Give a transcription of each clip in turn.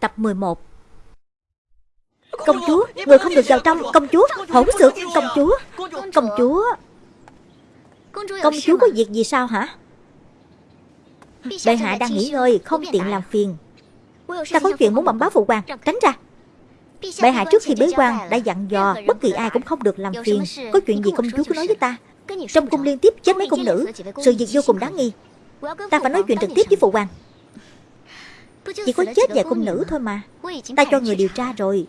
Tập 11 Công chúa, người không được vào trong. Công chúa, hỗn xược Công chúa, công chúa Công chúa có việc gì sao hả? Bệ hạ đang nghỉ ngơi Không tiện làm phiền. Ta có chuyện muốn bẩm báo phụ hoàng Tránh ra. Bệ hạ trước khi bế quan đã dặn dò Bất kỳ ai cũng không được làm phiền. Có chuyện gì công chúa cứ nói với ta. Trong cung liên tiếp chết mấy cung nữ Sự việc vô cùng đáng nghi. Ta phải nói chuyện trực tiếp với phụ hoàng Chỉ có chết vài cung nữ thôi mà. Ta cho người điều tra rồi.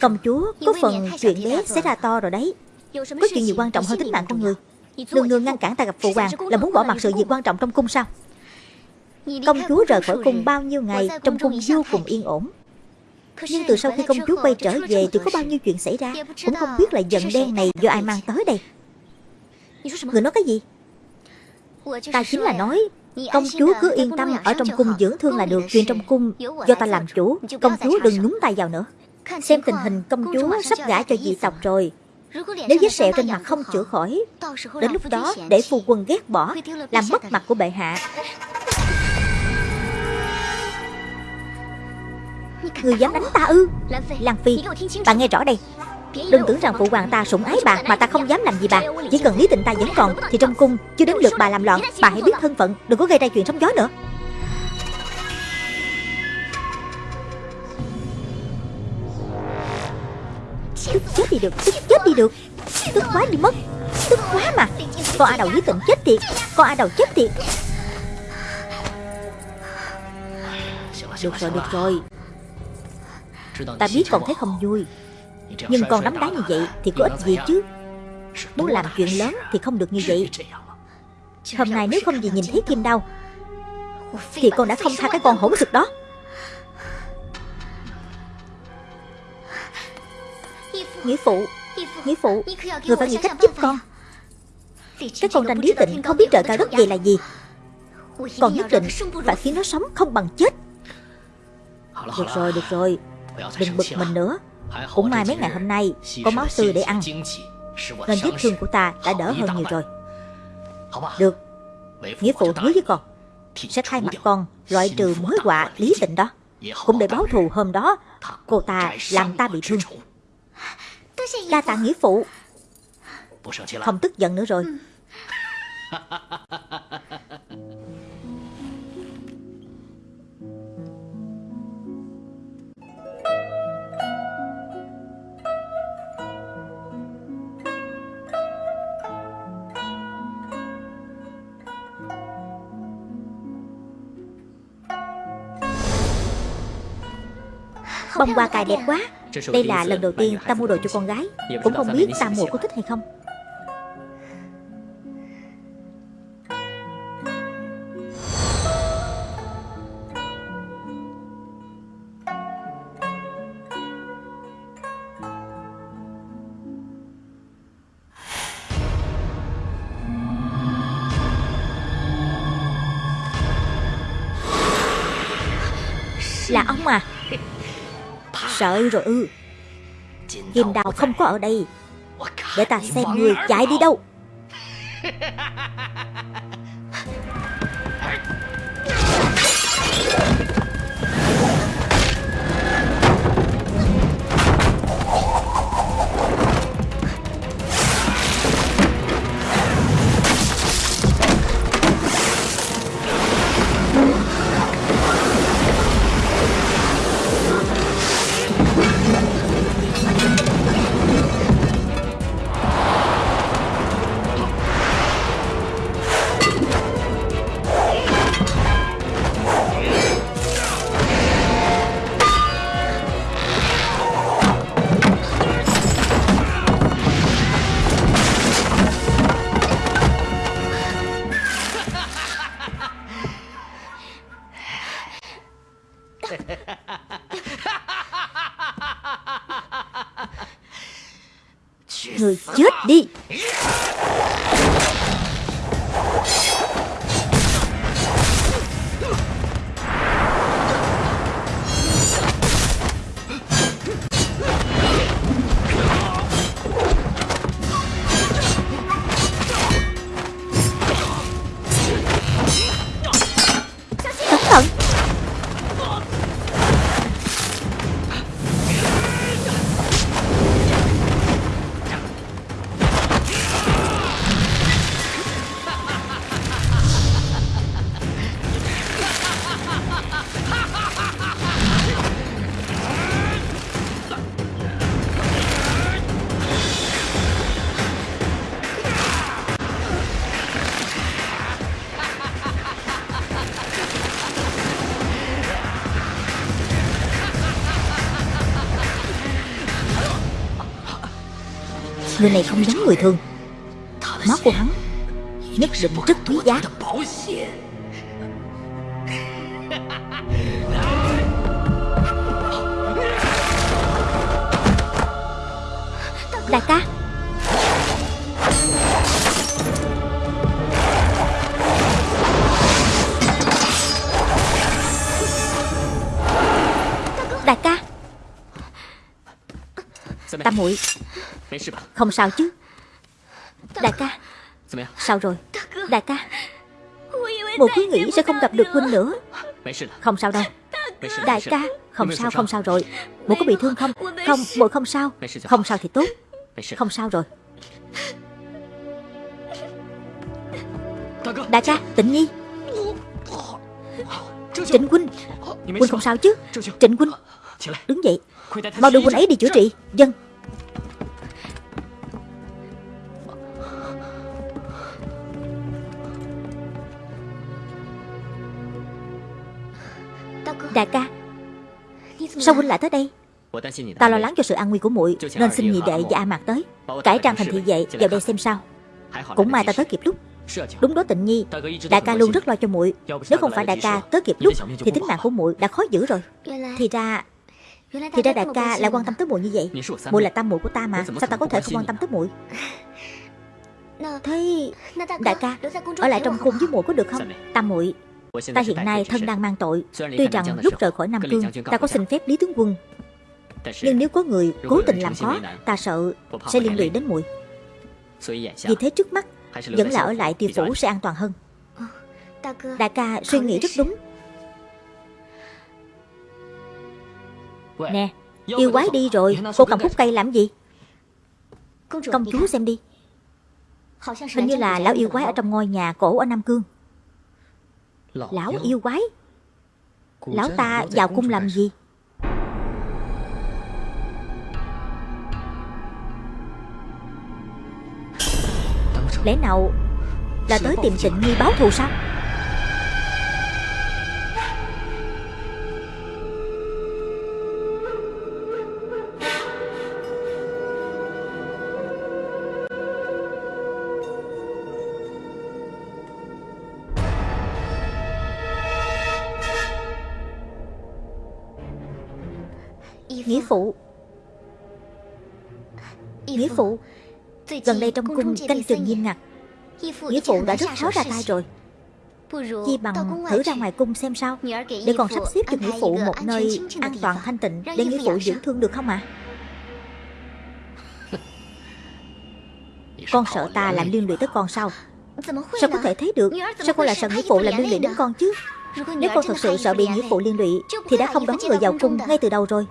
Công chúa có phần chuyện bé sẽ ra to rồi đấy. Có chuyện gì quan trọng hơn tính mạng con người. Nương nương ngăn cản ta gặp phụ hoàng Là muốn bỏ mặt sự việc quan trọng trong cung sao? Công chúa rời khỏi cung bao nhiêu ngày Trong cung vô cùng yên ổn. Nhưng từ sau khi công chúa quay trở về Thì có bao nhiêu chuyện xảy ra Cũng không biết là giận đen này do ai mang tới đây. Người nói cái gì? Ta chính là nói Công chúa cứ yên tâm ở trong cung dưỡng thương là được Chuyện trong cung do ta làm chủ Công chúa đừng nhúng tay vào nữa. Xem tình hình công chúa sắp gả cho dị tộc rồi. Nếu vết sẹo trên mặt không chữa khỏi Đến lúc đó để phu quân ghét bỏ Làm mất mặt của bệ hạ. Người dám đánh ta ư? Lan Phi Bà nghe rõ đây Đừng tưởng rằng phụ hoàng ta sủng ái bà Mà ta không dám làm gì bà. Chỉ cần lý tịnh ta vẫn còn Thì trong cung chưa đến lượt bà làm loạn. Bà hãy biết thân phận, Đừng có gây ra chuyện sóng gió nữa. Tức chết đi được, Tức chết đi được. Tức quá đi mất, Tức quá mà. Con A đầu lý tịnh chết tiệt Con A đầu chết tiệt Được rồi được rồi. Ta biết còn thấy không vui. Nhưng còn đấm đá như vậy Thì có ích gì chứ? Muốn làm chuyện lớn thì không được như vậy. Hôm nay nếu không gì nhìn thấy kim đau Thì con đã không tha cái con hỗn thực đó. Nghĩa phụ Nghĩa phụ Người phải nghĩ cách giúp con. Cái con tranh lý tịnh không biết trời cao đất dày là gì. Còn nhất định phải khiến nó sống không bằng chết. Được rồi, được rồi. Đừng bực mình nữa Cũng may mấy ngày hôm nay Có máu tươi để ăn. Nên vết thương của ta đã đỡ hơn nhiều rồi. Được. Nghĩa phụ hứa với con Sẽ thay mặt con loại trừ mối họa lý tịnh đó Cũng để báo thù hôm đó Cô ta làm ta bị thương Đa tạ nghĩa phụ。Không tức giận nữa rồi Bông hoa cài đẹp quá. Đây là lần đầu tiên ta mua đồ cho con gái. Cũng không biết ta mua có thích hay không Sợ rồi ư. Kim đào không có ở đây. Để ta xem người chạy đi đâu. Người chết đi. Người này không giống người thường. Máu của hắn nhất định rất quý giá. Đại ca. Đại ca. Tam muội. Không sao chứ. Đại ca. Sao rồi? Đại ca. Một cứ nghĩ sẽ không gặp được huynh nữa. Không sao đâu. Đại ca Không sao không sao rồi. Một có bị thương không? Không muội không sao. Không sao thì tốt. Không sao rồi. Đại ca Tịnh Nhi. Trịnh Huynh Huynh không sao chứ? Trịnh Huynh Đứng dậy. Mau đưa Huynh ấy đi chữa trị. Dân Đại ca. Sao huynh lại tới đây? Ta lo lắng cho sự an nguy của muội, Nên xin nhị đệ và A Mạc tới. Cải trang thành thị vệ vào đây xem sao. Cũng may ta tới kịp lúc. Đúng đó tịnh nhi, Đại ca luôn rất lo cho muội. Nếu không phải đại ca tới kịp lúc, Thì tính mạng của muội đã khó giữ rồi. Thì ra Thì ra đại ca lại quan tâm tới muội như vậy. Muội là tam muội của ta mà, Sao ta có thể không quan tâm tới muội? Thế, Đại ca, Ở lại trong cung với muội có được không? Tam muội. Ta hiện nay thân đang mang tội. Tuy rằng lúc rời khỏi Nam Cương Ta có xin phép Lý Tướng Quân Nhưng nếu có người cố tình làm khó Ta sợ sẽ liên lụy đến muội. Vì thế trước mắt Vẫn là ở lại tiêu phủ sẽ an toàn hơn. Đại ca suy nghĩ rất đúng. Nè Yêu quái đi rồi Cô cầm khúc cây làm gì? Công chúa xem đi. Hình như là lão yêu quái ở trong ngôi nhà cổ ở Nam Cương Lão yêu quái. Lão ta vào cung làm gì? Lẽ nào Là tới tìm tịnh nhi báo thù sao phụ. Nghĩa phụ Gần đây trong cung canh chừng nghiêm ngặt. Nghĩa phụ đã rất khó ra tay rồi. Chi bằng thử ra ngoài cung xem sao Để còn sắp xếp cho nghĩa phụ một nơi an toàn thanh tịnh Để nghĩa phụ dưỡng thương được không ạ? À? Con sợ ta làm liên lụy tới con sao? Sao có thể thấy được? Sao con lại sợ nghĩa phụ làm liên lụy đến con chứ? Nếu con thật sự sợ bị nghĩa phụ liên lụy Thì đã không đón người vào cung ngay từ đầu rồi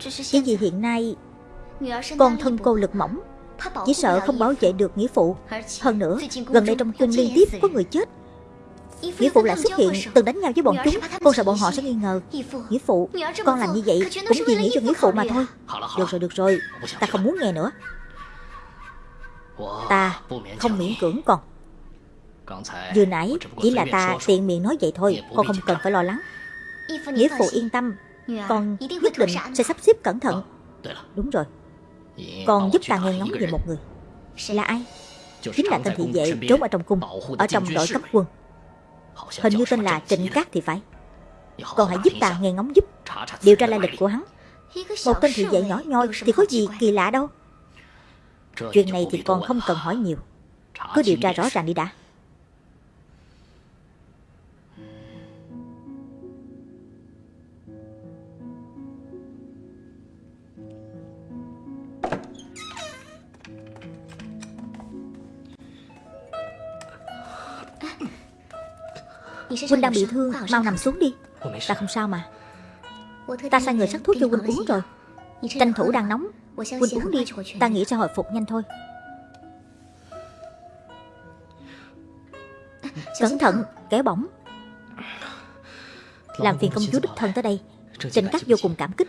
Chỉ vì hiện nay Con thân cô lực mỏng Chỉ sợ không bảo vệ được nghĩa phụ Hơn nữa Gần đây trong cung liên tiếp có người chết。Nghĩa phụ lại xuất hiện Từng đánh nhau với bọn chúng Con sợ bọn họ sẽ nghi ngờ Nghĩa phụ Con làm như vậy Cũng vì nghĩ cho nghĩa phụ mà thôi。Được rồi được rồi Ta không muốn nghe nữa Ta không miễn cưỡng con Vừa nãy Chỉ là ta tiện miệng nói vậy thôi Con không cần phải lo lắng Nghĩa phụ yên tâm Con nhất định sẽ sắp xếp cẩn thận. Đúng rồi. Con giúp ta nghe ngóng về một người. Là ai? Chính là tên thị vệ trốn ở trong cung Ở trong đội cấp quân. Hình như tên là Trịnh Cát thì phải. Con hãy giúp ta nghe ngóng giúp. Điều tra lai lịch của hắn. Một tên thị vệ nhỏ nhoi Thì có gì kỳ lạ đâu. Chuyện này thì con không cần hỏi nhiều. Cứ điều tra rõ ràng đi đã Huynh đang bị thương Mau nằm xuống đi. Ta không sao mà. Ta sai người sắc thuốc cho Huynh uống rồi. Tranh thủ đang nóng. Huynh uống đi Ta nghĩ sẽ hồi phục nhanh thôi. Cẩn thận Kẻ bỏng. Làm phiền công chúa đích thân tới đây. Trịnh Cát vô cùng cảm kích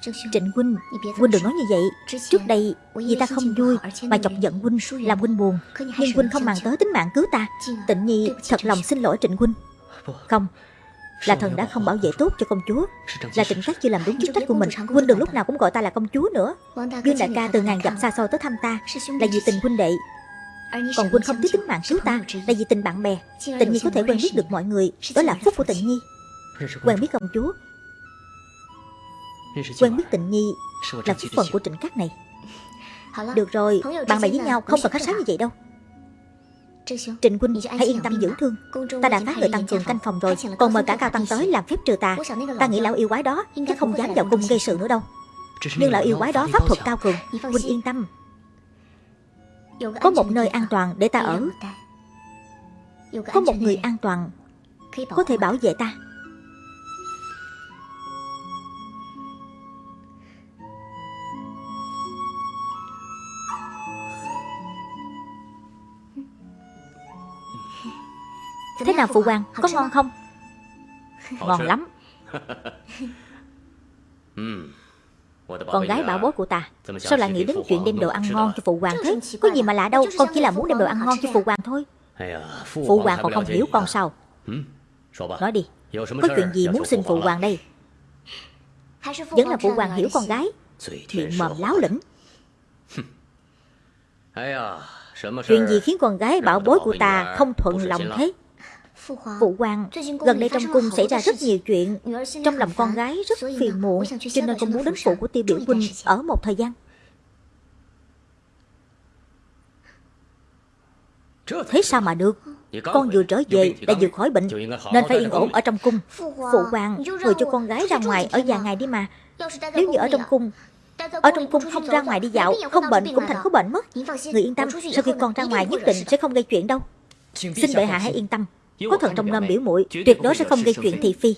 Trịnh Huynh Huynh đừng nói như vậy. Trước đây vì ta không vui Mà chọc giận Huynh Làm Huynh buồn. Nhưng Huynh không màng tới tính mạng cứu ta. Tịnh Nhi thật lòng xin lỗi Trịnh Huynh Không. Là thần đã không bảo vệ tốt cho công chúa. Là trịnh cát chưa làm đúng chức trách của mình. Huynh đừng lúc nào cũng gọi ta là công chúa nữa. Dương đại ca từ ngàn dặm xa xôi tới thăm ta Là vì tình huynh đệ. Còn huynh không tiếc tính mạng cứu ta Là vì tình bạn bè. Tịnh Nhi có thể quen biết được mọi người Đó là phúc của Tịnh Nhi. Quen biết công chúa Quen biết Tịnh Nhi Là phúc phần của trịnh cát này. Được rồi, bạn bè với nhau không cần khách sáo như vậy đâu. Trịnh huynh hãy yên tâm dưỡng thương. Ta đã phái người tăng cường canh phòng rồi. Còn mời cả cao tăng tới làm phép trừ tà Ta nghĩ lão yêu quái đó chắc không dám vào cung gây sự nữa đâu. Nhưng lão yêu quái đó pháp thuật cao cường. Huynh yên tâm. Có một nơi an toàn để ta ở. Có một người an toàn Có thể bảo vệ ta Thế nào phụ hoàng, có ngon không? Ngon lắm. Con gái bảo bối của ta Sao lại nghĩ đến chuyện đem đồ ăn ngon cho phụ hoàng thế? Có gì mà lạ đâu Con chỉ là muốn đem đồ ăn ngon cho phụ hoàng thôi. Phụ hoàng còn không hiểu con sao? Nói đi. Có chuyện gì muốn xin phụ hoàng đây? Vẫn là phụ hoàng hiểu con gái. Miệng mồm láo lĩnh Chuyện gì khiến con gái bảo bối của ta không thuận lòng thế Phụ hoàng, gần đây trong cung xảy ra rất nhiều chuyện. Trong lòng con gái rất phiền muộn Cho nên con muốn đến phủ của tiêu biểu huynh ở một thời gian. Thế sao mà được? Con vừa trở về đã vừa khỏi bệnh Nên phải yên ổn ở trong cung. Phụ hoàng, người cho con gái ra ngoài ở vài ngày đi mà. Nếu như ở trong cung ở trong cung không ra ngoài đi dạo Không bệnh cũng thành có bệnh mất. Người yên tâm Sau khi con ra ngoài nhất định sẽ không gây chuyện đâu. Xin bệ hạ hãy yên tâm có thần trong lâm biểu muội Tuyệt đối sẽ không gây chuyện thị phi.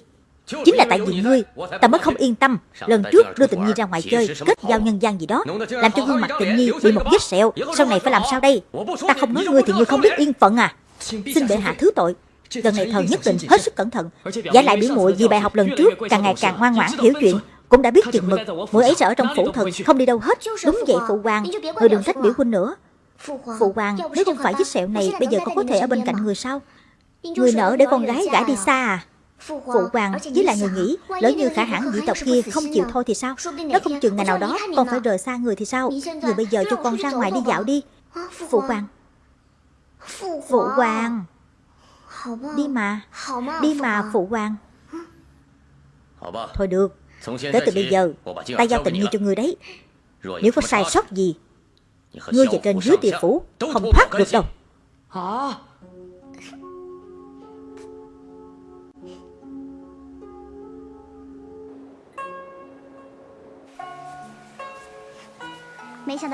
Chính là tại vì ngươi Ta mới không yên tâm. Lần trước đưa tịnh nhi ra ngoài chơi Kết giao nhân gian gì đó Làm cho gương mặt tịnh nhi bị một vết sẹo. Sau này phải làm sao đây? Ta không nói ngươi thì ngươi không biết yên phận à. Xin bệ hạ thứ tội. Lần này thần nhất định hết sức cẩn thận. Giả lại biểu muội vì bài học lần trước Càng ngày càng ngoan ngoãn hiểu chuyện cũng đã biết chừng mực muội ấy sẽ ở trong phủ thần không đi. đâu hết đúng vậy phụ hoàng người đừng trách biểu huynh nữa phụ hoàng nếu không phải vết sẹo này bây giờ con có thể ở bên cạnh người sao Người nợ để con gái gả đi xa à. Phụ hoàng với lại người nghĩ Lỡ như khả hãn dị tộc kia không chịu thôi thì sao? Nó không chừng ngày nào đó Con phải rời xa người thì sao? Người bây giờ cho con ra ngoài đi dạo đi. Phụ hoàng. Phụ hoàng. Đi mà. Đi mà phụ hoàng. Thôi được. Kể từ bây giờ Ta giao tình như cho người đấy. Nếu có sai sót gì Ngươi về trên dưới địa phủ Không thoát được đâu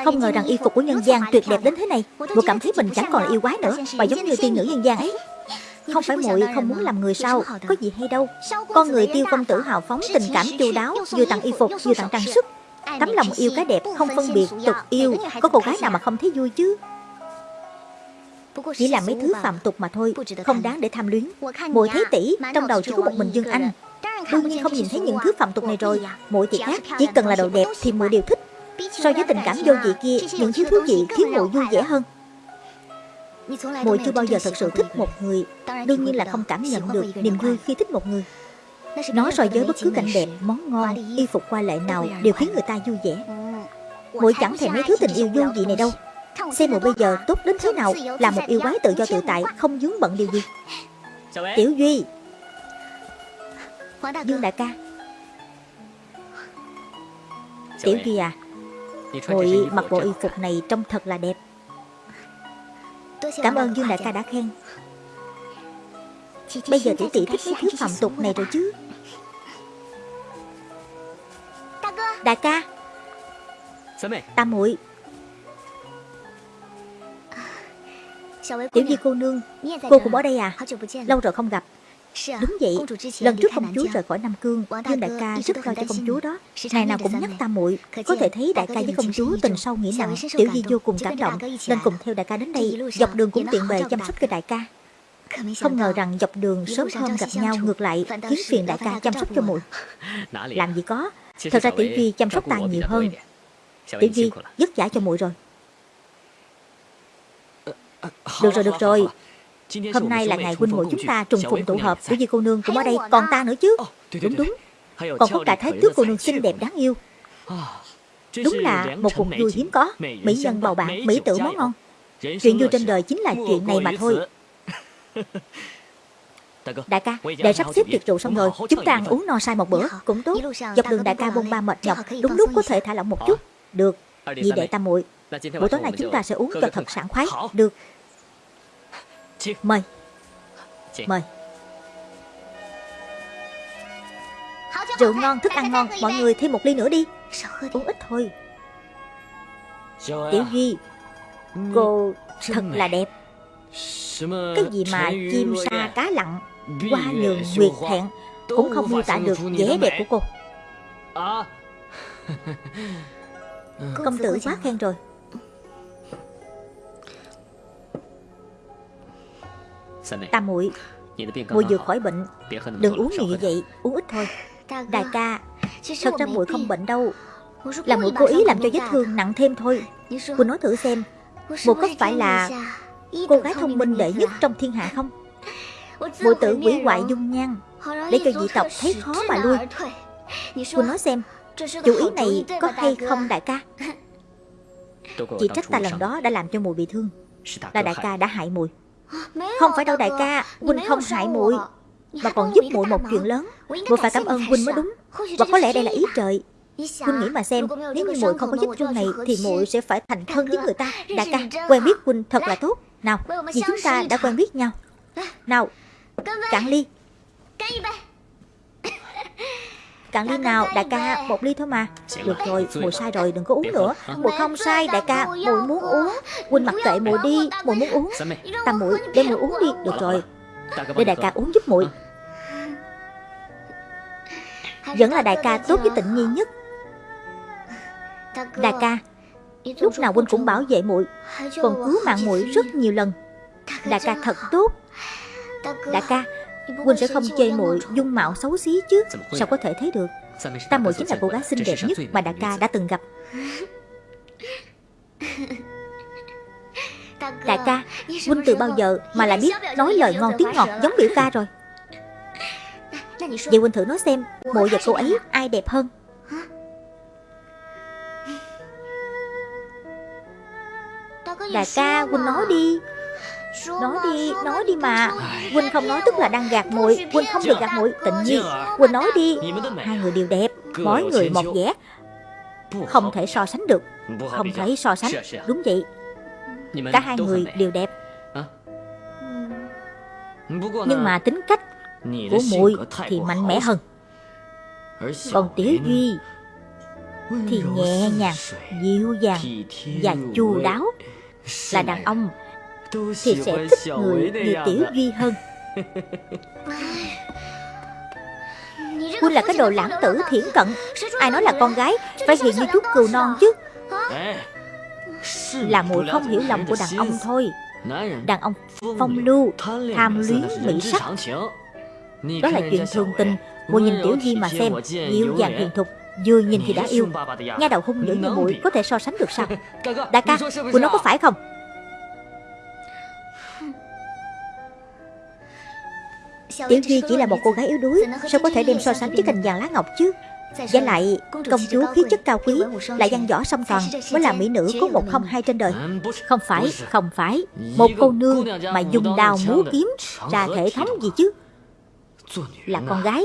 Không ngờ rằng y phục của nhân gian tuyệt đẹp đến thế này. Muội cảm thấy mình chẳng còn là yêu quái nữa Mà giống như tiên nữ nhân gian ấy. Không phải muội không muốn làm người sao Có gì hay đâu. Con người tiêu công tử hào phóng tình cảm chu đáo Vừa tặng y phục vừa tặng trang sức. Tấm lòng yêu cái đẹp không phân biệt tục yêu. Có cô gái nào mà không thấy vui chứ? Chỉ là mấy thứ phạm tục mà thôi Không đáng để tham luyến. Muội thấy tỷ Trong đầu chỉ có một mình Dương Anh. Đương nhiên không nhìn thấy những thứ phạm tục này rồi Muội thì khác Chỉ cần là đồ đẹp thì muội đều thích So với tình cảm vô vị kia Những thứ thú vị khiến muội vui vẻ hơn? Muội chưa bao giờ thật sự thích một người Đương nhiên là không cảm nhận được niềm vui khi thích một người. Nó so với bất cứ cảnh đẹp, món ngon, y phục qua lệ nào Đều khiến người ta vui vẻ. Muội chẳng thèm mấy thứ tình yêu vô vị này đâu. Xem muội bây giờ tốt đến thế nào Là một yêu quái tự do tự tại Không dướng bận điều gì. Tiểu Duy. Dương đại ca. Tiểu Duy à Muội mặc bộ y phục này trông thật là đẹp. Cảm ơn Dương đại ca đã khen. Bây giờ tỷ tỷ thích mấy thứ phạm tục này rồi chứ. Đại ca. Tam muội. Tiểu Di cô nương Cô cũng ở đây à? Lâu rồi không gặp Đúng vậy, lần trước công chúa rời khỏi Nam Cương, Dương đại ca rất lo cho công chúa đó. Ngày nào cũng nhắc tam muội, có thể thấy đại ca với công chúa tình sâu nghĩa nặng, Tiểu Di vô cùng cảm động, nên cùng theo đại ca đến đây, dọc đường cũng tiện bề chăm sóc cho đại ca. Không ngờ rằng dọc đường sớm hôm gặp nhau ngược lại khiến phiền đại ca chăm sóc cho muội. Làm gì có, thật ra Tiểu Di chăm sóc ta nhiều hơn. Tiểu Di vất vả cho muội rồi. Được rồi, được rồi. Hôm nay là ngày huynh muội chúng ta trùng phùng tụ hợp Tiểu Di cô nương cũng ở đây Còn ta nữa chứ? Đúng đúng. Còn có cả thái tước cô nương xinh đẹp đáng yêu. Đúng là một cuộc vui hiếm có. Mỹ nhân bầu bạn, mỹ tử món ngon. Chuyện vui trên đời chính là chuyện này mà thôi. Đại ca, để sắp xếp tiệc rượu xong rồi Chúng ta ăn uống no say một bữa Cũng tốt. Dọc đường đại ca bôn ba mệt nhọc. Đúng lúc có thể thả lỏng một chút. Được Vì đệ tam muội Buổi tối nay chúng ta sẽ uống cho thật sảng khoái Được Mời. Mời. Rượu ngon, thức ăn ngon Mọi người thêm một ly nữa đi. Uống ít thôi. Tiểu Duy Cô thật là đẹp. Cái gì mà chim sa cá lặn Hoa nhường nguyệt hẹn Cũng không miêu tả được vẻ đẹp của cô. Công tử quá khen rồi Tam muội. Muội vừa khỏi bệnh. Đừng uống nhiều như vậy? Uống ít thôi. Đại ca Thật ra muội không bệnh đâu? Là muội cố ý làm cho vết thương nặng thêm thôi. Cô nói thử xem. Muội có phải là Cô gái thông minh đệ nhất trong thiên hạ không? Muội tự quỷ hoại dung nhan. Để cho dị tộc thấy khó mà lui. Cô nói xem Chủ ý này có hay không đại ca? Chỉ trách ta lần đó đã làm cho mùi bị thương. Là đại ca đã hại mùi Không phải đâu đại ca Huynh không hại muội Mà còn giúp muội một chuyện lớn. Muội phải cảm ơn Huynh mới đúng. Và có lẽ đây là ý trời. Huynh nghĩ mà xem Nếu như muội không có vết thương này Thì muội sẽ phải thành thân với người ta. Đại ca quen biết Huynh thật là tốt. Nào vì chúng ta đã quen biết nhau. Nào cạn ly Cạn ly nào đại ca một ly thôi mà. Được rồi muội sai rồi đừng có uống nữa. Muội không sai đại ca muội muốn uống. Huynh mặc kệ muội đi muội muốn uống. Tam muội để muội uống đi Được rồi. Để đại ca uống giúp muội Vẫn là đại ca tốt với tịnh nhi nhất. Đại ca Lúc nào huynh cũng bảo vệ muội Còn cứu mạng muội rất nhiều lần. Đại ca thật tốt. Đại ca Huynh sẽ không chê muội dung mạo xấu xí chứ. Sao có thể thấy được? Tam muội chính là cô gái xinh đẹp nhất mà đại ca đã từng gặp. Đại ca Huynh từ bao giờ mà lại biết nói lời ngon tiếng ngọt giống biểu ca rồi? Vậy Huynh thử nói xem Muội và cô ấy ai đẹp hơn? Đại ca Huynh nói đi Nói đi, nói đi mà. Huynh không nói tức là đang gạt muội Huynh không được gạt muội Tịnh nhi Huynh nói đi. Hai người đều đẹp Mỗi người một vẻ. Không thể so sánh được. Không thể so sánh. Đúng vậy. Cả hai người đều đẹp. Nhưng mà tính cách của muội thì mạnh mẽ hơn. Còn Tiểu Duy thì nhẹ nhàng, dịu dàng và chu đáo. Là đàn ông thì sẽ thích người như Tiểu Duy hơn. Huynh là cái đồ lãng tử thiển cận. Ai nói là con gái Phải hiền như chút cừu non chứ? Là muội không hiểu lòng của đàn ông thôi. Đàn ông phong lưu Tham luyến mỹ sắc. Đó là chuyện thường tình. Muội nhìn Tiểu Duy mà xem Dịu dàng hiền thục Vừa nhìn thì đã yêu. Nghe đầu hung dữ như muội Có thể so sánh được sao? Đại ca Muội nói có phải không Tiểu Duy chỉ là một cô gái yếu đuối Sao có thể đem so sánh với cành vàng lá ngọc chứ? Và lại công chúa khí chất cao quý Lại văn võ song toàn Mới là mỹ nữ có một không hai trên đời. Không phải, không phải Một cô nương mà dùng đào múa kiếm Ra thể thống gì chứ? Là con gái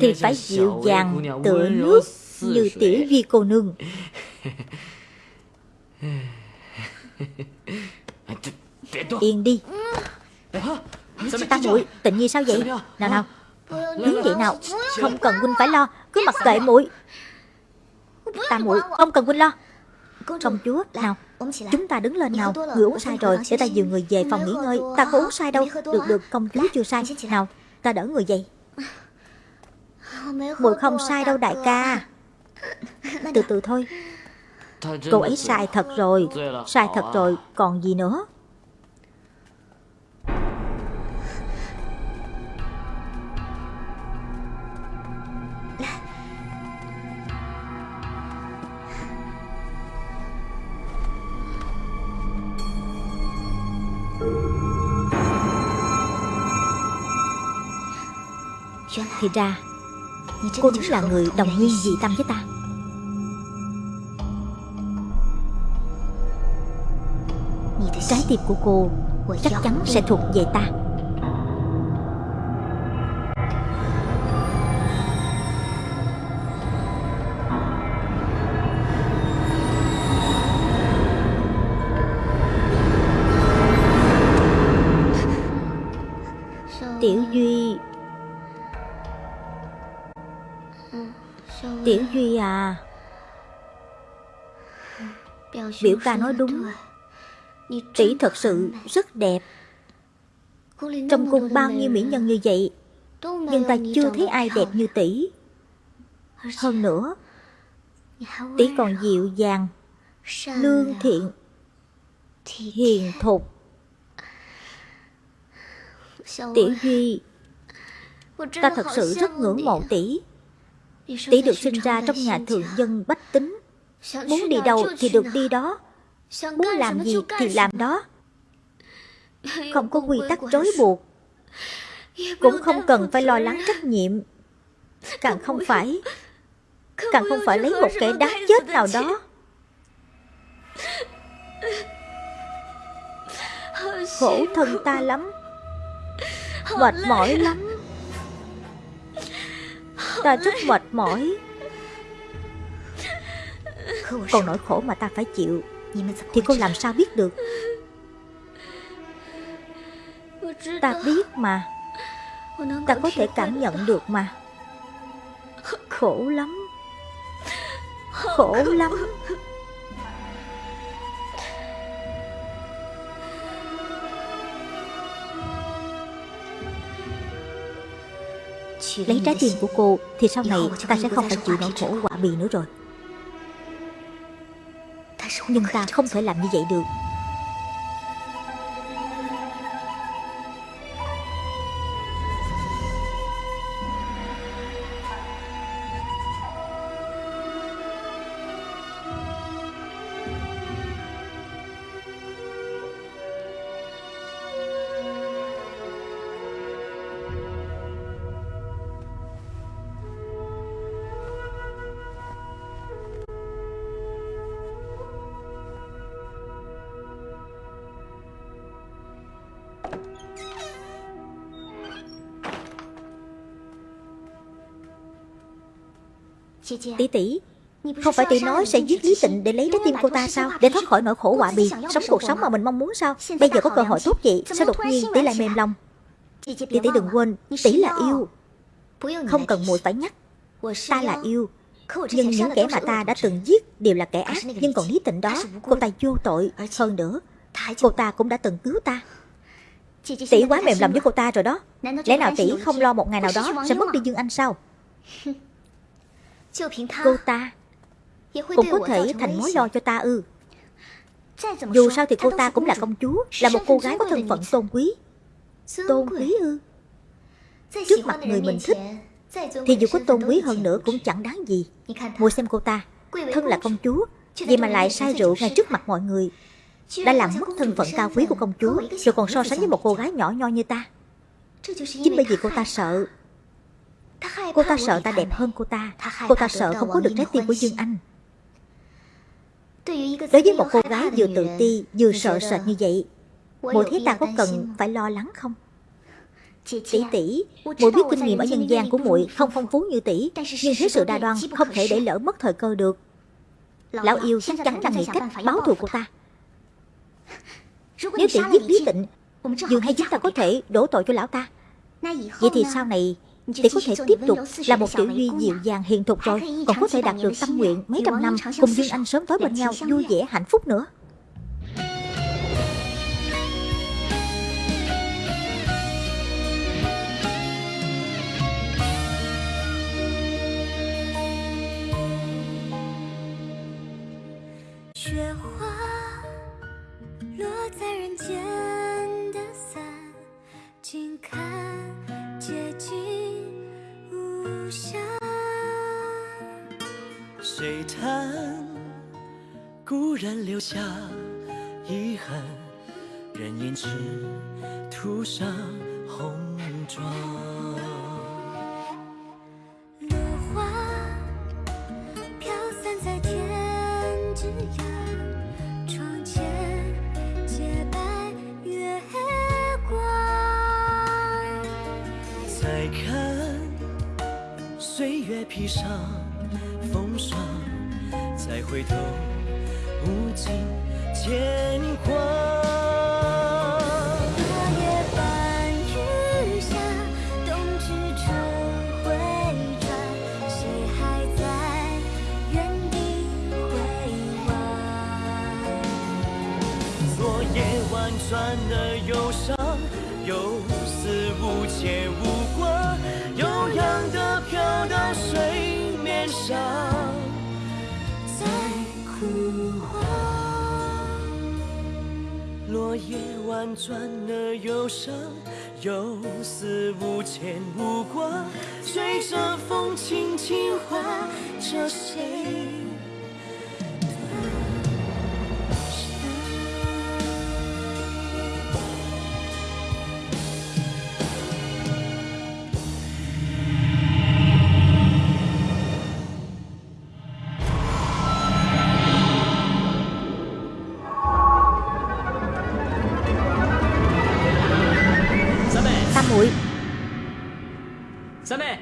Thì phải dịu dàng tựa nước Như tiểu Duy cô nương. Yên đi Ta muội tịnh nhi sao vậy? Nào nào. Đứng vậy nào. Không cần huynh phải lo. Cứ mặc kệ muội Ta muội không cần huynh lo. Công chúa nào. Chúng ta đứng lên nào. Người uống sai rồi Để ta dìu người về phòng nghỉ ngơi. Ta có uống sai đâu. Được được công chúa chưa sai. Nào ta đỡ người dậy. Muội không sai đâu đại ca. Từ từ thôi. Cô ấy sai thật rồi. Sai thật rồi. Còn gì nữa Thì ra Cô đúng là người đồng nguyên dị tâm với ta. Trái tim của cô Chắc chắn sẽ thuộc về ta Tiểu Duy à. Biểu ca nói đúng. Tỷ thật sự rất đẹp. Trong cung bao nhiêu mỹ nhân như vậy, Nhưng ta chưa thấy ai đẹp như tỷ. Hơn nữa, Tỷ còn dịu dàng, Lương thiện, Hiền thục. Tiểu Duy, Ta thật sự rất ngưỡng mộ tỷ. Tỷ được sinh ra trong nhà thường dân bách tính Muốn đi đâu thì được đi đó. Muốn làm gì thì làm đó. Không có quy tắc trói buộc. Cũng không cần phải lo lắng trách nhiệm. Càng không phải, Càng không phải lấy một kẻ đáng chết nào đó. Khổ thân ta lắm. Mệt mỏi lắm. Ta rất mệt mỏi. Còn nỗi khổ mà ta phải chịu. Thì cô làm sao biết được? Ta biết mà. Ta có thể cảm nhận được mà. Khổ lắm. Khổ lắm Lấy trái tim của cô Thì sau này ta sẽ không phải chịu nỗi khổ quả bì nữa rồi. Nhưng ta không thể làm như vậy được Tỷ tỷ Không phải tỷ nói sẽ giết Lý Tịnh để lấy trái tim cô ta sao? Để thoát khỏi nỗi khổ họa bì Sống cuộc sống mà mình mong muốn sao? Bây giờ có cơ hội tốt vậy Sao đột nhiên tỷ lại mềm lòng. Tỷ tỷ đừng quên Tỷ là yêu. Không cần muội phải nhắc. Ta là yêu Nhưng những kẻ mà ta đã từng giết Đều là kẻ ác Nhưng còn Lý Tịnh đó Cô ta vô tội Hơn nữa Cô ta cũng đã từng cứu ta. Tỷ quá mềm lòng với cô ta rồi đó Lẽ nào tỷ không lo một ngày nào đó Sẽ mất đi Dương Anh sao Cô ta Cũng có thể thành mối lo cho ta ư. Dù sao thì cô ta cũng là công chúa Là một cô gái có thân phận tôn quý Tôn quý ư. Trước mặt người mình thích Thì dù có tôn quý hơn nữa cũng chẳng đáng gì. Mùa xem cô ta Thân là công chúa Vậy mà lại say rượu ngay trước mặt mọi người Đã làm mất thân phận cao quý của công chúa Rồi còn so sánh với một cô gái nhỏ nho như ta. Chính bởi vì cô ta sợ Cô ta sợ ta đẹp hơn cô ta. Cô ta sợ không có được trái tim của Dương Anh. Đối với một cô gái vừa tự ti Vừa sợ sệt như vậy Mùi thấy ta có cần phải lo lắng không? Tỷ tỷ Mùi biết kinh nghiệm ở nhân gian của muội Không? phong phú như tỷ Nhưng thế sự đa đoan Không thể để lỡ mất thời cơ được. Lão yêu chắc chắn là nghĩ cách báo thù cô ta. Nếu tỷ giết Lý Tịnh Dương hay chúng ta có thể đổ tội cho lão ta. Vậy thì sau này thì có thể tiếp tục là một tiểu duy dịu dàng hiền thục rồi. còn có thể đạt được tâm nguyện mấy trăm năm cùng dương anh sớm tới bên nhau vui vẻ hạnh phúc nữa. Hoa, 落在人间。谁叹，故人留下遗憾，人胭脂涂上红妆。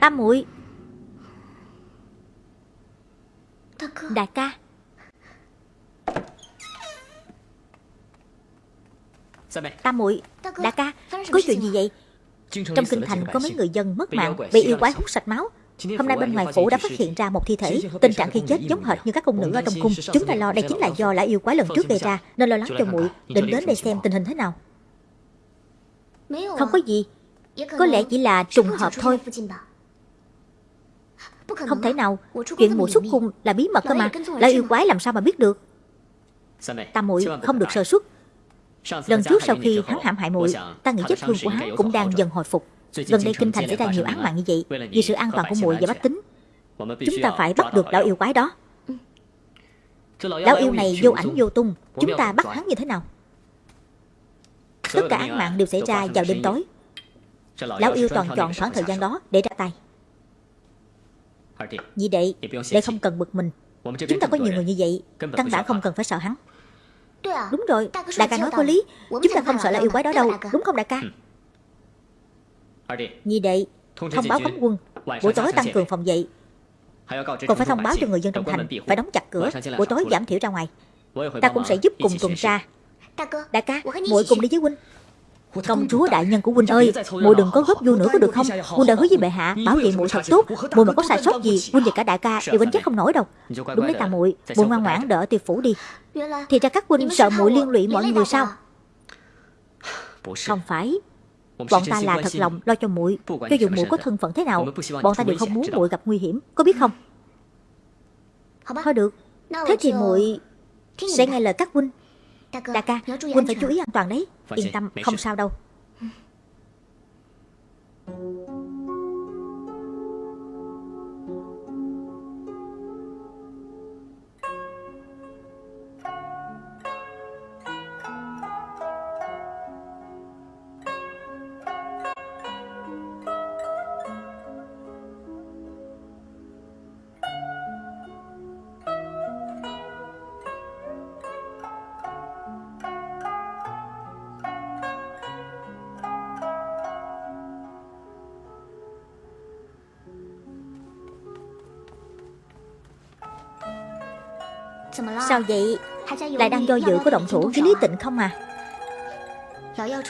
Tam muội Đại ca. Tam muội Đại ca Có chuyện gì vậy? Trong kinh thành có mấy người dân mất mạng Bị yêu quái hút sạch máu. Hôm nay bên ngoài phủ đã phát hiện ra một thi thể Tình trạng khi chết giống hệt như các cung nữ ở trong cung. Chúng ta lo đây chính là do lão yêu quái lần trước gây ra Nên lo lắng cho muội Định đến đây xem tình hình thế nào. Không có gì. Có lẽ chỉ là trùng hợp thôi không thể nào Chuyện mụ xuất cung là bí mật cơ mà. Lão yêu quái làm sao mà biết được? Tam muội không được sơ suất. Lần trước sau khi hắn hãm hại muội Ta nghĩ vết thương của hắn cũng đang dần hồi phục. Gần đây kinh thành xảy ra nhiều án mạng như vậy. Vì sự an toàn của muội và bách tính Chúng ta phải bắt được lão yêu quái đó. Lão yêu này vô ảnh vô tung. Chúng ta bắt hắn như thế nào? Tất cả án mạng đều xảy ra vào đêm tối Lão yêu toàn chọn khoảng thời gian đó để ra tay Nhị đệ, đệ không cần bực mình. Chúng ta có nhiều người như vậy Căn bản không cần phải sợ hắn. Đúng rồi, đại ca nói có lý. Chúng ta không sợ là yêu quái đó đâu. Đúng không đại ca? Nhị đệ, thông báo cấm quân Buổi tối tăng cường phòng dậy. Còn phải thông báo cho người dân trong thành Phải đóng chặt cửa. Buổi tối giảm thiểu ra ngoài. Ta cũng sẽ giúp cùng tuần tra. Đại ca, muội cùng đi với huynh Công chúa đại nhân của huynh ơi muội đừng có góp vô nữa có được không? huynh đã hứa với bệ hạ bảo vệ muội thật tốt. muội mà có sai sót gì huynh và cả đại ca đều gánh chết không nổi đâu. Đúng đấy ta muội muội ngoan ngoãn đỡ tiêu phủ đi. Thì ra các huynh sợ muội liên lụy mọi người sao? không phải. Bọn ta là thật lòng lo cho muội. cho dù muội có thân phận thế nào bọn ta đều không muốn muội gặp nguy hiểm. Có biết không? Thôi được. Thế thì muội sẽ nghe lời các huynh Đại ca, Huynh phải chú ý an toàn đấy. Yên tâm, không sao đâu Sao vậy? Lại đang do dự có động thủ với Lý Tịnh không à?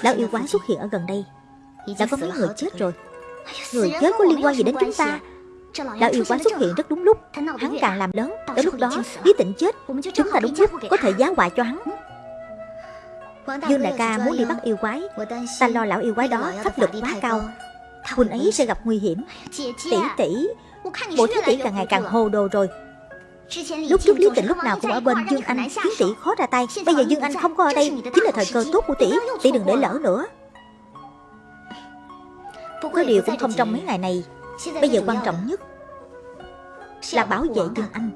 Lão yêu quái xuất hiện ở gần đây. Đã có mấy người chết rồi. Người chết có liên quan gì đến chúng ta? Lão yêu quái xuất hiện rất đúng lúc. Hắn càng làm lớn. Đến lúc đó, Lý Tịnh chết. Chúng ta đúng lúc có thể giá họa cho hắn. Dương đại ca muốn đi bắt yêu quái, Ta lo lão yêu quái đó pháp lực quá cao. Huynh ấy sẽ gặp nguy hiểm. Tỷ tỷ, Bộ thiếu tỷ càng ngày càng hồ đồ rồi. Lúc trước Lý Tịnh lúc nào cũng ở bên Dương Anh Khiến tỷ khó ra tay. Bây giờ Dương Anh không có ở đây Chính là thời cơ tốt của tỷ Tỷ đừng để lỡ nữa. Có điều cũng không trong mấy ngày này. Bây giờ quan trọng nhất Là bảo vệ Dương Anh.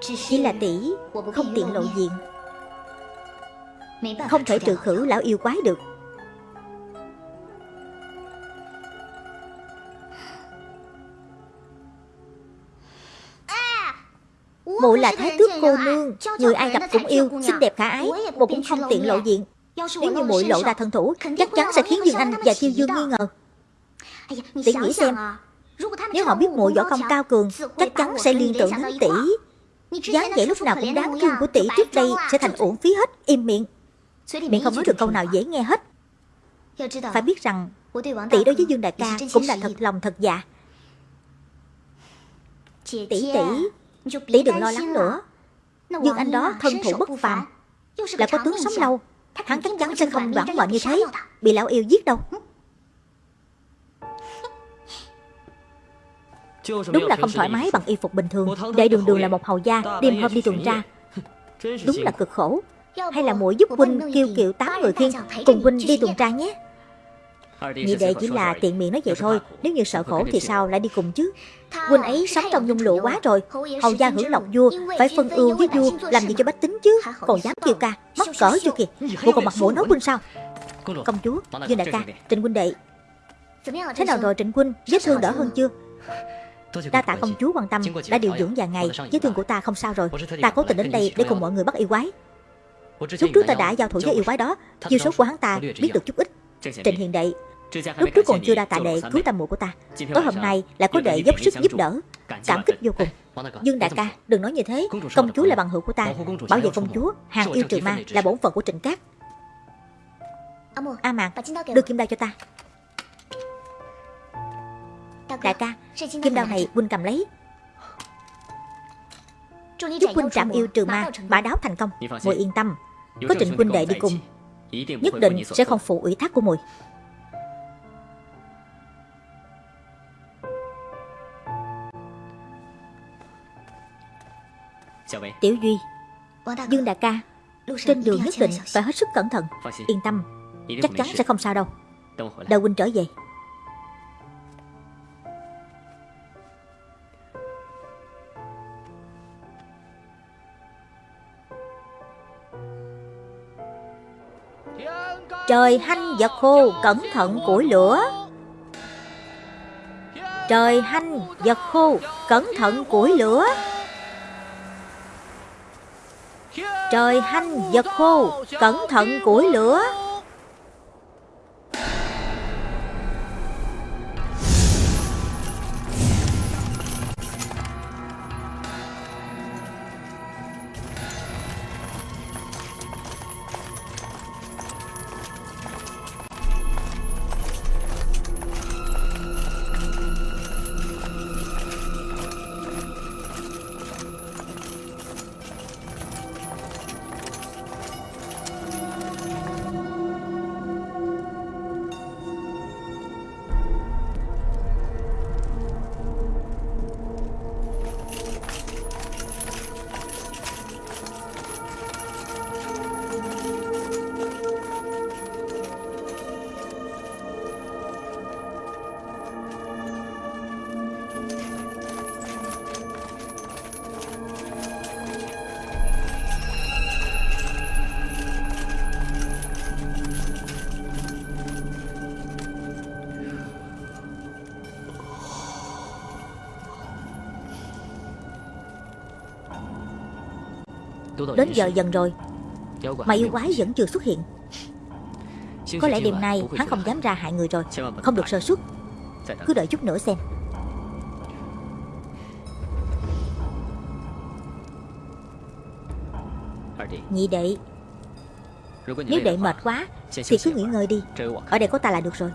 Chỉ là tỷ Không tiện lộ diện. Không thể trừ khử lão yêu quái được Muội là thái tước cô nương. Người ai gặp cũng yêu Xinh đẹp khả ái Muội cũng không tiện lộ diện. Nếu như muội lộ ra thân thủ Chắc chắn sẽ khiến Dương Anh và Tiêu Dương nghi ngờ. Tỷ nghĩ xem Nếu họ biết muội võ công cao cường Chắc chắn sẽ liên tưởng đến tỷ. dáng vẻ lúc nào cũng đáng thương của tỷ trước đây sẽ thành uổng phí hết im miệng. Miệng không nói được câu nào dễ nghe hết. Phải biết rằng tỷ đối với dương đại ca cũng là thật lòng thật dạ tỷ tỷ tỷ đừng lo lắng nữa. Dương anh đó thân thủ bất phàm. là có tướng sống lâu. hắn chắc chắn sẽ không đoản mệnh như thế. bị lão yêu giết đâu. Đúng là không thoải mái bằng y phục bình thường. Đệ đường đường là một hầu gia Đêm hôm đi tuần tra. Đúng là cực khổ. Hay là muội giúp huynh kêu kiệu tám người khiên Cùng huynh đi tuần tra nhé Nhị đệ chỉ là tiện miệng nói vậy thôi. Nếu như sợ khổ thì sao? Lại đi cùng chứ? Huynh ấy sống trong nhung lụa quá rồi. Hầu gia hưởng lộc vua Phải phân ưu với vua. Làm gì cho bách tính chứ? Còn dám kêu ca Mắc cỡ chưa kìa? Muội còn mặt mũi nói huynh sao? Công chúa Dương đại ca Trịnh huynh đệ. Thế nào rồi Trịnh huynh? Vết thương đỡ hơn chưa? Đa tạ công chúa quan tâm Đã điều dưỡng vài ngày Vết thương của ta không sao rồi. Ta cố tình đến đây để cùng mọi người bắt yêu quái Lúc trước ta đã giao thủ với yêu quái đó. Chiêu số của hắn ta biết được chút ít Trịnh hiền đệ Lúc trước còn chưa đa tạ đệ cứu tam muội của ta. Tối hôm nay lại có đệ dốc sức giúp đỡ. Cảm kích vô cùng. Dương đại ca đừng nói như thế. Công chúa là bằng hữu của ta. Bảo vệ công chúa. Hàng yêu trừ ma là bổn phận của trịnh cát. A Mạc Đưa kim đao cho ta. Đại ca Kim đao này huynh cầm lấy. Giúp huynh trảm yêu trừ ma Bả đáo thành công. Muội yên tâm. Có trịnh huynh đệ đi cùng. Nhất định sẽ không phụ ủy thác của muội Tiểu Duy Dương đại ca Trên đường nhất định phải hết sức cẩn thận. Yên tâm Chắc chắn sẽ không sao đâu. Đợi huynh trở về. Trời hanh vật khô cẩn thận củi lửa. Trời hanh vật khô cẩn thận củi lửa Trời hanh vật khô cẩn thận củi lửa. Đến giờ dần rồi. Mà yêu quái vẫn chưa xuất hiện. Có lẽ đêm nay hắn không dám ra hại người rồi. Không được sơ suất. Cứ đợi chút nữa xem. Nhị đệ. Nếu đệ mệt quá Thì cứ nghỉ ngơi đi. Ở đây có ta là được rồi.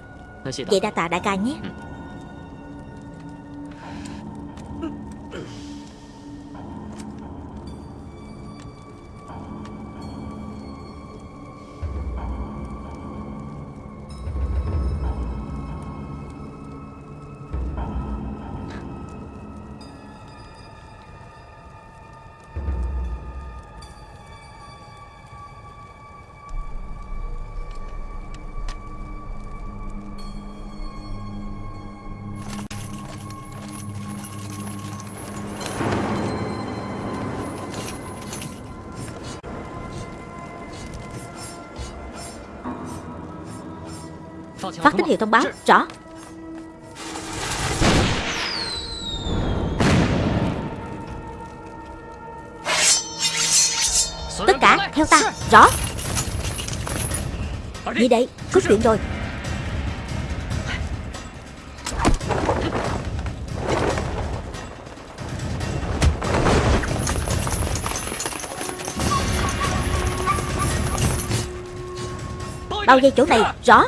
Vậy đa tạ đại ca nhé Phát tín hiệu thông báo, Rõ. Tất cả, theo ta, Rõ. Đi đây Cướp điện rồi. Bao dây chỗ này, Rõ.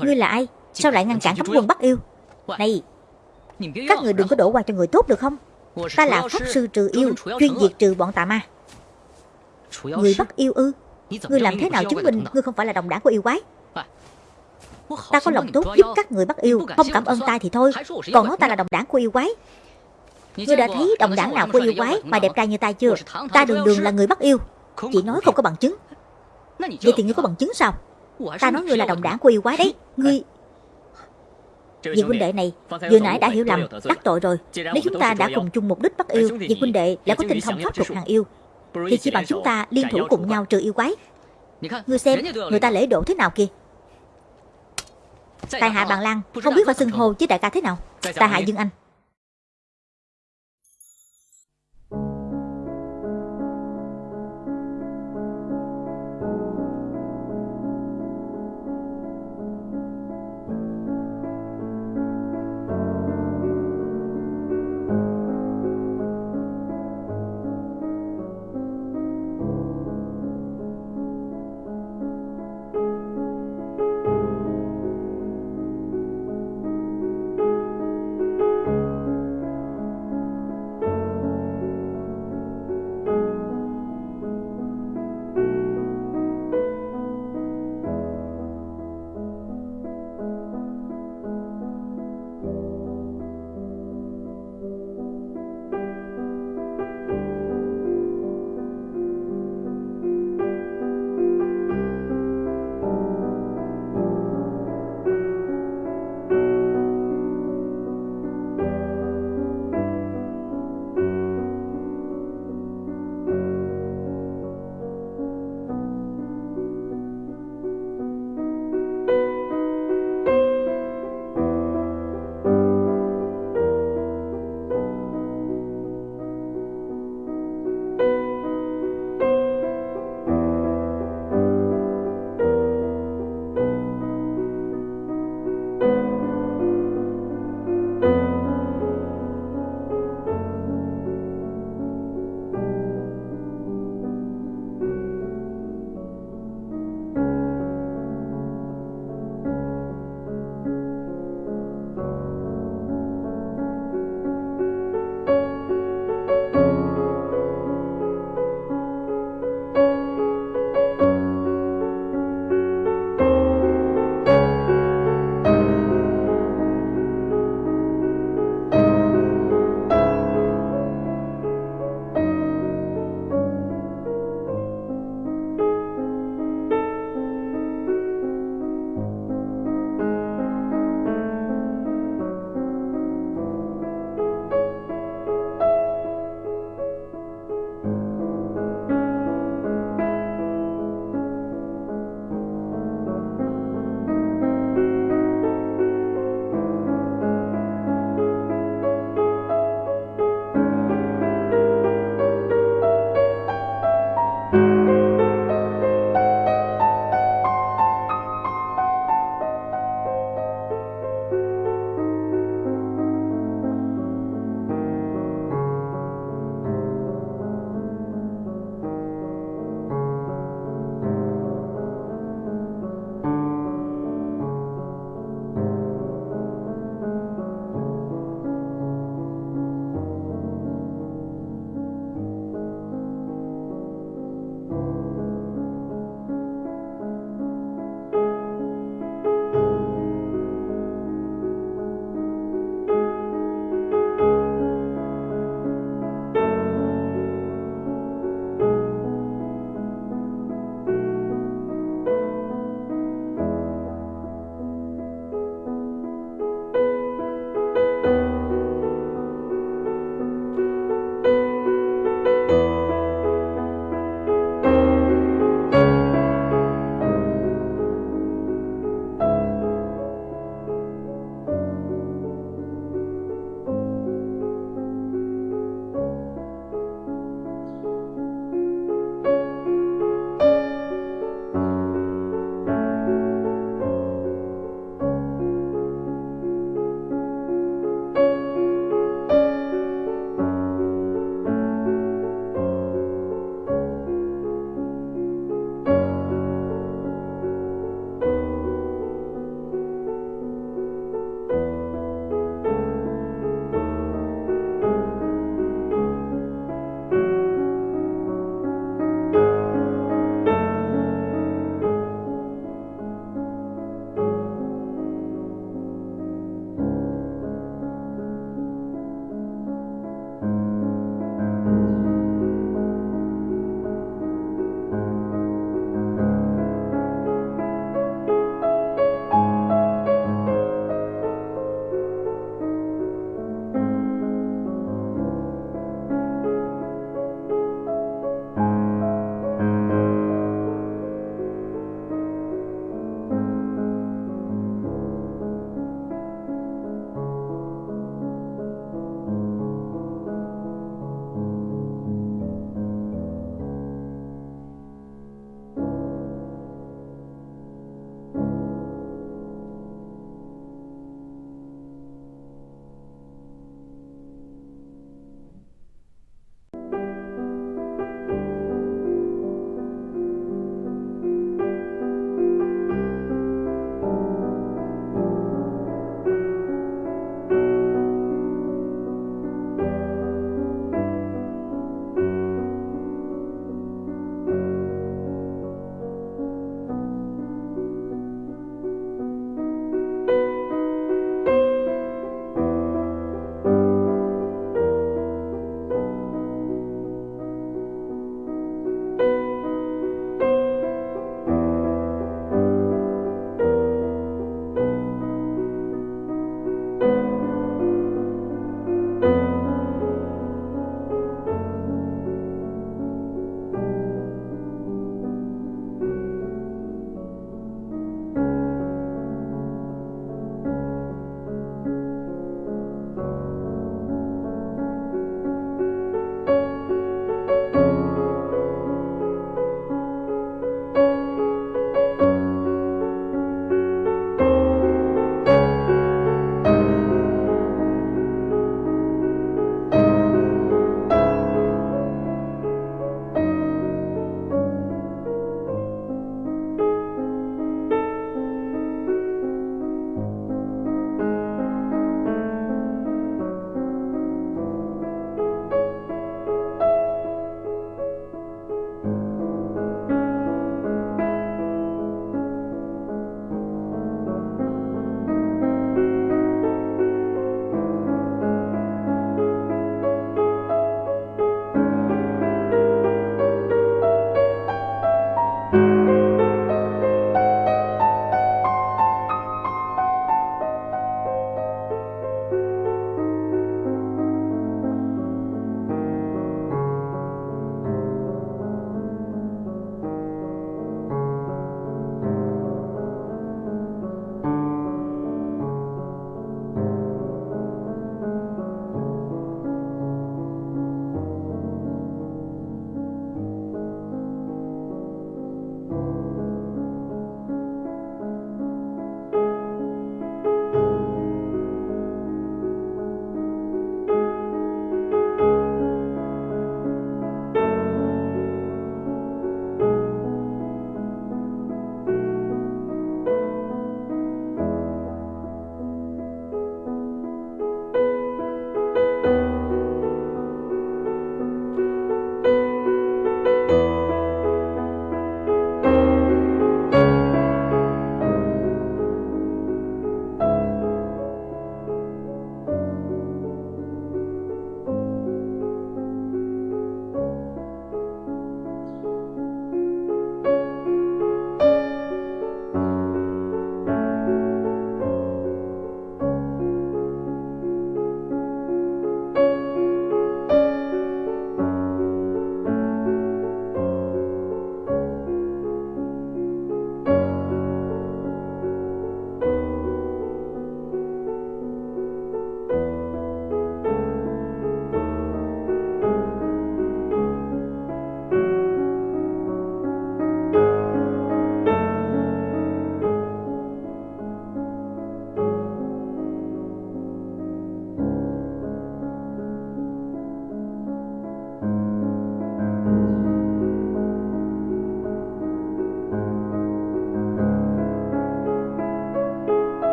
Ngươi là ai? Sao lại ngăn cản cấm quân bắt yêu? Này Các người đừng có đổ qua cho người tốt được không? Ta là pháp sư trừ yêu Chuyên diệt trừ bọn tà ma. Người bắt yêu ư? Ngươi làm thế nào chứng minh Ngươi không phải là đồng đảng của yêu quái? Ta có lòng tốt giúp các người bắt yêu Không cảm ơn ta thì thôi. Còn nói ta là đồng đảng của yêu quái. Ngươi đã thấy đồng đảng nào của yêu quái Mà đẹp trai như ta chưa? Ta đường đường là người bắt yêu. Chỉ nói không có bằng chứng. Vậy thì ngươi có bằng chứng sao Ta nói ngươi là đồng đảng của yêu quái đấy. Ngươi Vị huynh đệ này Vừa nãy đã hiểu lầm Đắc tội rồi. Nếu chúng ta đã cùng chung mục đích bắt yêu Vị huynh đệ lại có tinh thông pháp luật hàng yêu. Thì chỉ bằng chúng ta liên thủ cùng nhau trừ yêu quái Ngươi xem Người ta lễ độ thế nào kìa? Tài hạ bằng lăng Không biết phải xưng hô với đại ca thế nào? Tài hạ Dương Anh